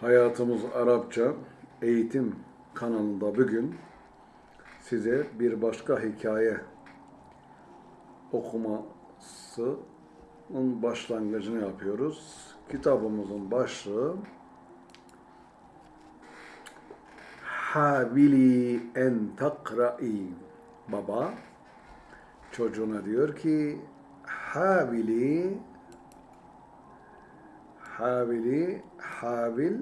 Hayatımız Arapça eğitim kanalında bugün size bir başka hikaye okumasının başlangıcını yapıyoruz. Kitabımızın başlığı Havili en takra'i Baba çocuğuna diyor ki Havili Havili Havil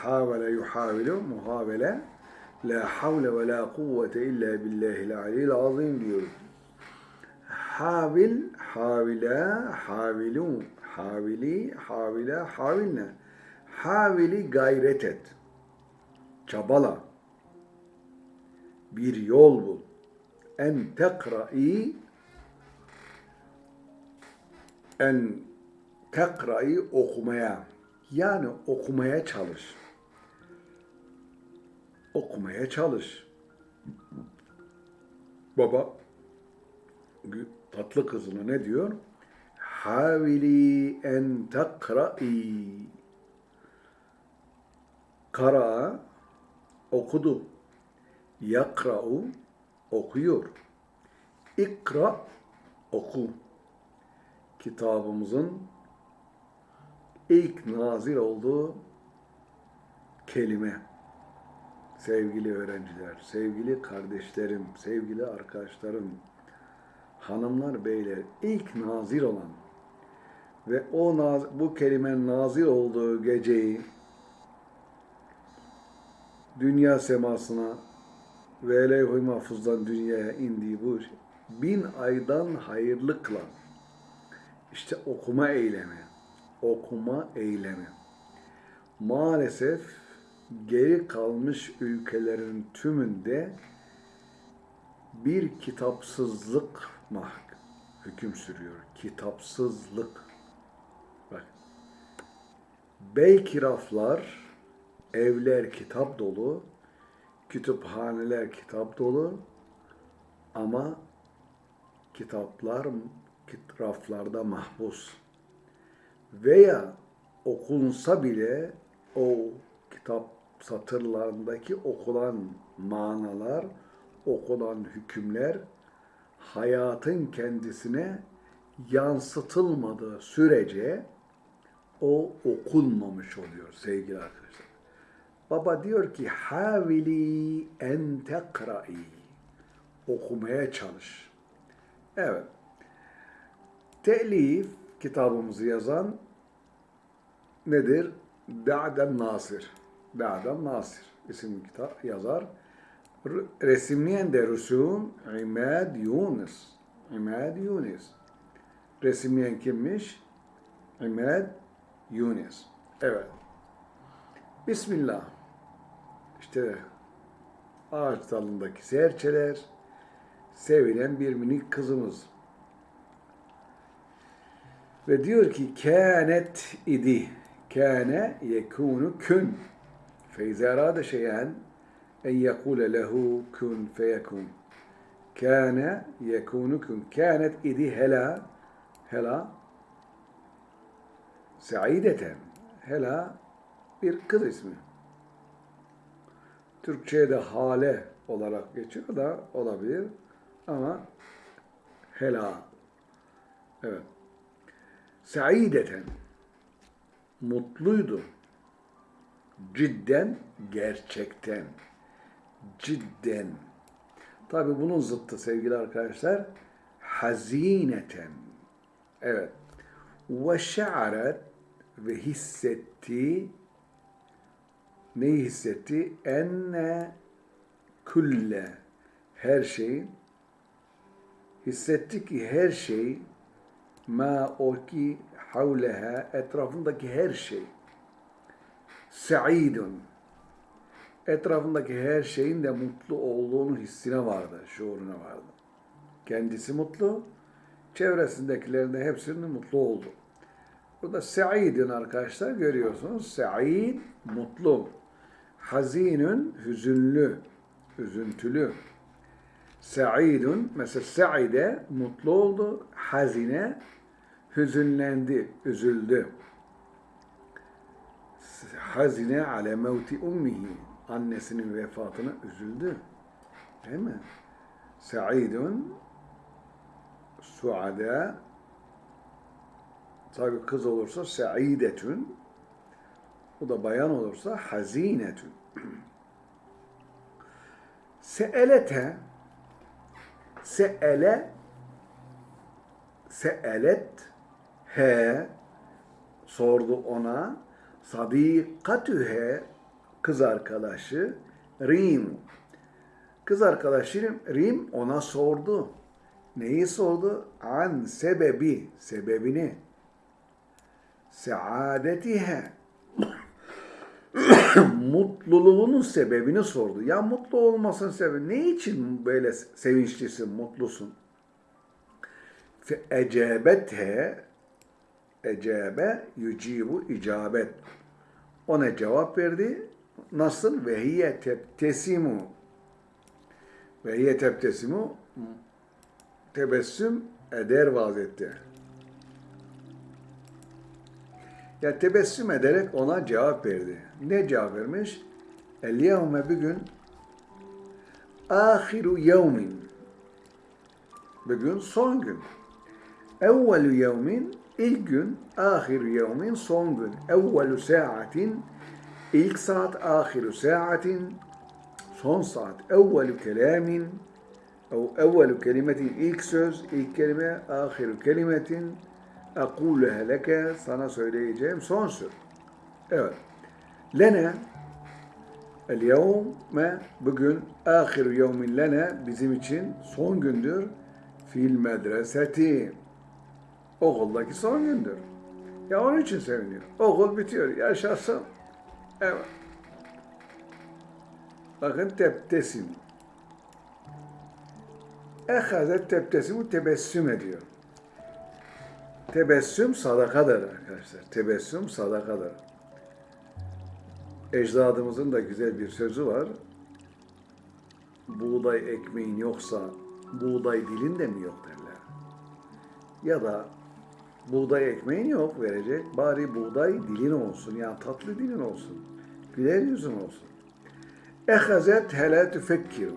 havale yuhavilu muhavele la havle ve la kuvvete illa billahil aliyyil azim diyor. Havil, havila, havilu, havili, havila, havilne. Havili gayret et. Çabala. Bir yol bul. En tekra'i en tekra'yı okumaya yani okumaya çalış. Okumaya çalış. Baba tatlı kızına ne diyor? Havili en tekra'i Kara okudu. Yakra'u okuyor. İkra oku kitabımızın ilk nazil olduğu kelime. Sevgili öğrenciler, sevgili kardeşlerim, sevgili arkadaşlarım, hanımlar, beyler, ilk nazil olan ve o naz, bu kelimenin nazil olduğu geceyi dünya semasına ve levh-i mahfuzdan dünyaya indiği bu bin aydan hayırlı kılan işte okuma eylemi. Okuma eylemi. Maalesef geri kalmış ülkelerin tümünde bir kitapsızlık mah hüküm sürüyor. Kitapsızlık. Bak. Belki raflar, evler kitap dolu, kütüphaneler kitap dolu ama kitaplar kit- raflarda mahpus. Veya okunsa bile o kitap satırlarındaki okulan manalar, okulan hükümler hayatın kendisine yansıtılmadığı sürece o okunmamış oluyor sevgili arkadaşlar. Baba diyor ki havili en tekra'i okumaya çalış. Evet. Telif kitabımızı yazan nedir? Da'den Nasir. Da'den Nasir isimli kitap yazar. Resimleyen de Rusum İmad Yunus. İmad Yunus. Resimleyen kimmiş? İmad Yunus. Evet. Bismillah. İşte ağaç dalındaki serçeler, sevilen bir minik kızımız. Ve diyor ki kânet idi. Kâne yekûnu kün. فإذا أراد شيئا أن يقول له كن فيكون كان يكون كن كانت إدي هلا هلا سعيدة هلا bir kız ismi. Türkçe'de hale olarak geçiyor da olabilir ama hela. Evet. Saideten mutluydu. Cidden gerçekten. Cidden. Tabi bunun zıttı sevgili arkadaşlar. Hazineten. Evet. Ve şa'aret ve hissetti neyi hissetti? Enne külle her şeyin hissetti ki her şey ma o ki havleha etrafındaki her şey sa'idun etrafındaki her şeyin de mutlu olduğunu hissine vardı, şuuruna vardı. Kendisi mutlu, çevresindekilerin de hepsinin mutlu oldu. Burada sa'idun arkadaşlar görüyorsunuz. Sa'id mutlu. Hazinun hüzünlü, üzüntülü. Sa'idun mesela sa'ide mutlu oldu, hazine hüzünlendi, üzüldü. hazine ale mevti ummihi. Annesinin vefatına üzüldü. Değil mi? Sa'idun suada tabi kız olursa sa'idetun o da bayan olursa hazinetun. Se'elete se'ele se'elet he sordu ona sadikatühe kız arkadaşı Rim kız arkadaşı Rim ona sordu. Neyi sordu? An sebebi, sebebini. Saadetihe. Mutluluğunun sebebini sordu. Ya mutlu olmasın sebebi. Ne için böyle sevinçlisin, mutlusun? Fe ecebethe ecebe yücibu icabet. Ona cevap verdi. Nasıl? Ve hiye tebtesimu. Ve hiye tebtesimu tebessüm eder vaziyette. Ya tebessüm ederek ona cevap verdi. Ne cevap vermiş? El yevme bugün ahiru yevmin. Bugün son gün. Evvelu yevmin ilk gün, ahiru yevmin son gün. Evvelu saatin ilk saat, ahiru saatin son saat. Evvelu kelamin أو أول كلمة ilk söz, ilk kelime, ahiru kelimetin akuluha leke sana söyleyeceğim son söz. Evet. Lene el yevme bugün ahiru yevmin lene bizim için son gündür fil medreseti okuldaki son gündür. Ya onun için seviniyor. Okul bitiyor. Yaşasın. Evet. Bakın teptesim. Ehazet tebtesimu tebessüm ediyor. Tebessüm sadakadır arkadaşlar. Tebessüm sadakadır. Ecdadımızın da güzel bir sözü var. Buğday ekmeğin yoksa buğday dilin de mi yok derler. Ya da buğday ekmeğin yok verecek. Bari buğday dilin olsun. Yani tatlı dilin olsun. Güler yüzün olsun. Ehazet hele tüfekkiru.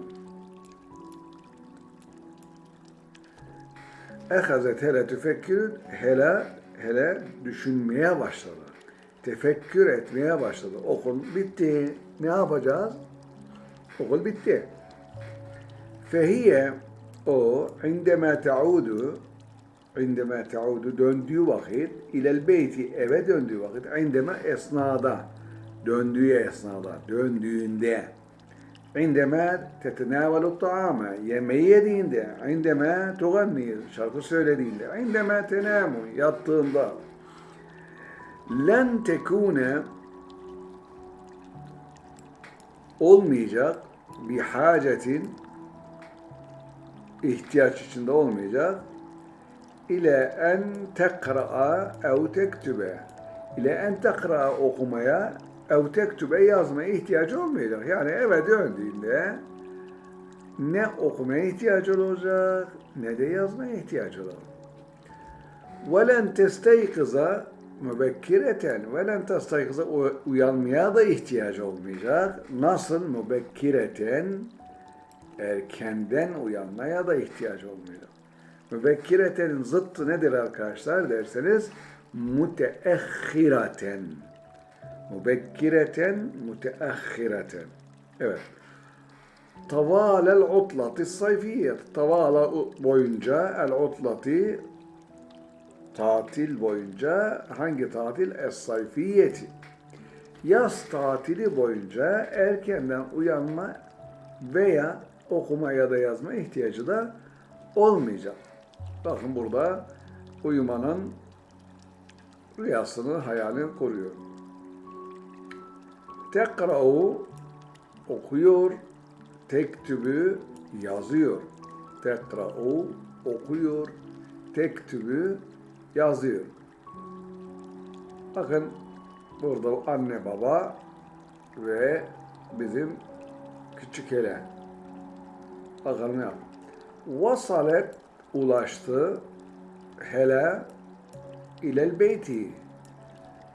Ehazet hele tüfekkür hele hele düşünmeye başladı. Tefekkür etmeye başladı. Okul bitti. Ne yapacağız? Okul bitti. Fehiye o indeme taudu indeme teudu döndüğü vakit ilel beyti eve döndüğü vakit indeme esnada döndüğü esnada döndüğünde indeme tetenavelut taame yemeği yediğinde indeme tuganni şarkı söylediğinde indeme tenamu yattığında. len tekune olmayacak bir hacetin ihtiyaç içinde olmayacak ile en tekraa ev tektübe ile en tekraa okumaya ev tektübe yazmaya ihtiyacı olmayacak. Yani eve döndüğünde ne okumaya ihtiyacı olacak ne de yazmaya ihtiyacı olacak. وَلَنْ تَسْتَيْقِزَ mübekkireten وَلَنْ تَسْتَيْقِزَ uyanmaya da ihtiyacı olmayacak. Nasıl mübekkireten erkenden uyanmaya da ihtiyacı olmayacak. Mübekkiretenin zıttı nedir arkadaşlar derseniz müteahhiraten Mubekkireten, müteahhireten. Evet. Tavalel utlati sayfiyet. Tavala boyunca el utlati tatil boyunca hangi tatil? Es sayfiyeti. Yaz tatili boyunca erkenden uyanma veya okuma ya da yazma ihtiyacı da olmayacak. Bakın burada uyumanın rüyasını, hayalini koruyor. Tekra'u okuyor, tektübü yazıyor. Tekra'u okuyor, tektübü yazıyor. Bakın burada anne baba ve bizim küçük ele. Bakalım ya. Vasalet ulaştı hele ilel beyti.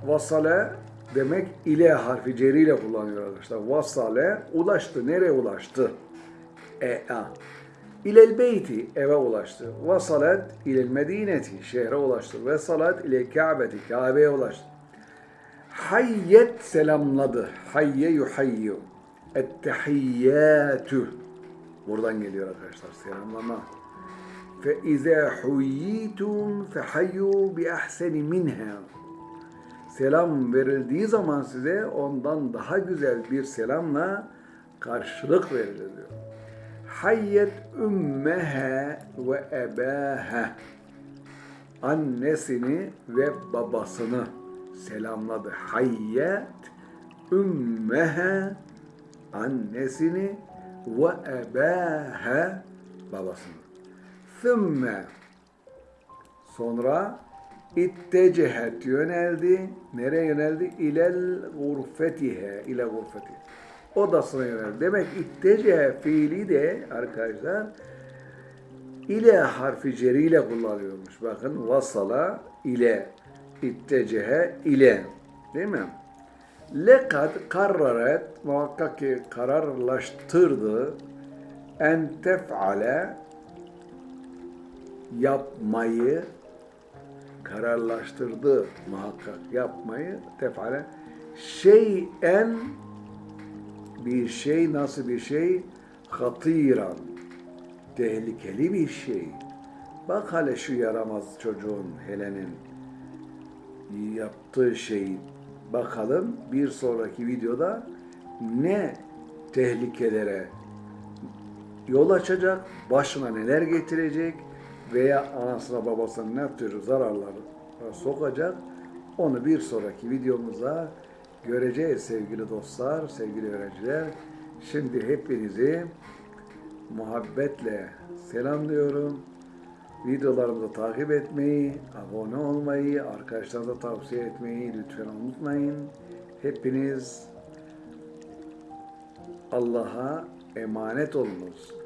Vasale demek ile harfi ceriyle kullanıyor arkadaşlar. Vasale ulaştı. Nereye ulaştı? E a. İlel beyti eve ulaştı. Vasalet ilel medineti şehre ulaştı. Ve salat ile Kabe'ti Kabe'ye ulaştı. Hayyet selamladı. Hayye yuhayyu. Ettehiyyatü. Buradan geliyor arkadaşlar selamlama. Huyyitum fehayyu bi ahseni minha. Selam verildiği zaman size ondan daha güzel bir selamla karşılık verilir diyor. Hayyet ümmeha ve ebaha. Annesini ve babasını selamladı. Hayyet ümmeha annesini ve ebaha babasını. Thümme sonra ittecehet yöneldi. Nereye yöneldi? İlel gurfetihe. ile gurfeti. Odasına yöneldi. Demek ittecehe fiili de arkadaşlar ile harfi ceriyle kullanıyormuş. Bakın vasala ile ittecehe ile. Değil mi? Lekad karraret muhakkak ki kararlaştırdı en tef'ale yapmayı kararlaştırdı muhakkak. Yapmayı tef'ale. Şeyen bir şey nasıl bir şey? Hatiran. Tehlikeli bir şey. Bak hele şu yaramaz çocuğun Helen'in yaptığı şeyi bakalım bir sonraki videoda ne tehlikelere yol açacak, başına neler getirecek veya anasına babasına ne tür zararlar sokacak onu bir sonraki videomuzda göreceğiz sevgili dostlar, sevgili öğrenciler. Şimdi hepinizi muhabbetle selamlıyorum. Videolarımızı takip etmeyi, abone olmayı, arkadaşlarınıza tavsiye etmeyi lütfen unutmayın. Hepiniz Allah'a emanet olunuz.